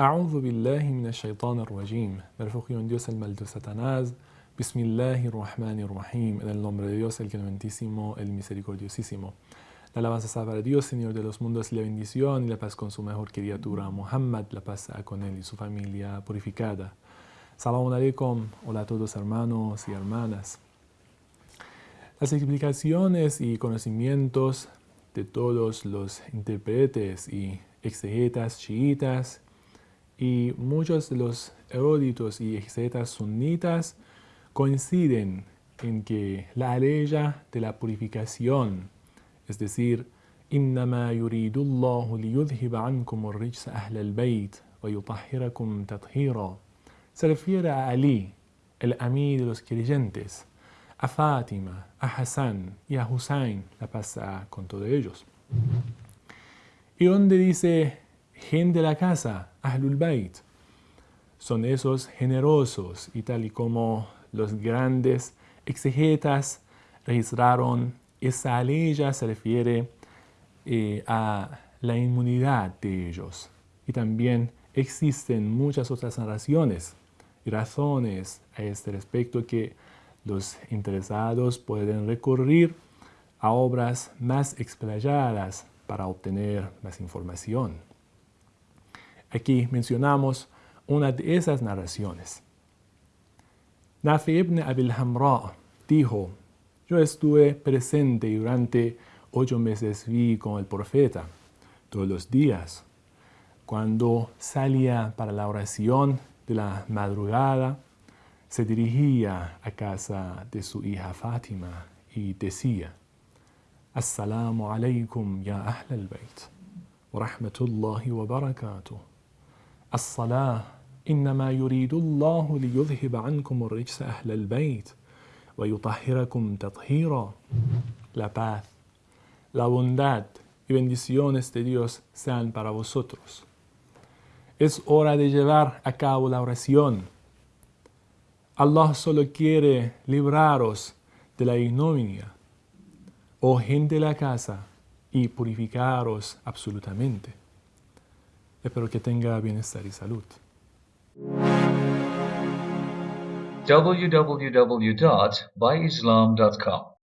أعوذ بالله من الشيطان الرجيم Me refugio en Dios el mal de Satanás Bismillahi Rahmani Rahim En el nombre de Dios el clementísimo, el misericordiosísimo La alabanza sea para Dios, Señor de los mundos, la bendición y la paz con su mejor criatura Muhammad, la paz con él y su familia purificada Salamun alaikum, hola a todos hermanos y hermanas Las explicaciones y conocimientos de todos los intérpretes y exegetas chiitas y muchos de los eruditos y exegetas sunitas coinciden en que la aleya de la purificación, es decir, إنما يريد الله ليذهب عنكم الرجس أهل البيت ويطهركم تطهيرا se refiere a Ali, el amí de los creyentes, a Fátima, a Hassan y a Hussein, la pasa con todos ellos. Y donde dice gente de la casa, Ahlul Bayt, son esos generosos y tal y como los grandes exegetas registraron, esa ley ya se refiere eh, a la inmunidad de ellos. Y también existen muchas otras narraciones y razones a este respecto que los interesados pueden recurrir a obras más explayadas para obtener más información. Aquí mencionamos una de esas narraciones. Nafi ibn Abil Hamra dijo, yo estuve presente durante ocho meses vi con el profeta todos los días. Cuando salía para la oración de la madrugada, se dirigía a casa de su hija Fátima y decía, Assalamu alaikum ya ahl al-bayt, wa rahmatullahi wa barakatuh. الصلاة إنما يريد الله ليذهب عنكم الرجس أهل البيت ويطهركم تطهيرا La paz, la bondad y bendiciones de Dios sean para vosotros. Es hora de llevar a cabo la oración. Allah solo quiere libraros de la ignominia, oh gente de la casa, y purificaros absolutamente. Espero que tenga bienestar y salud. www.byislam.com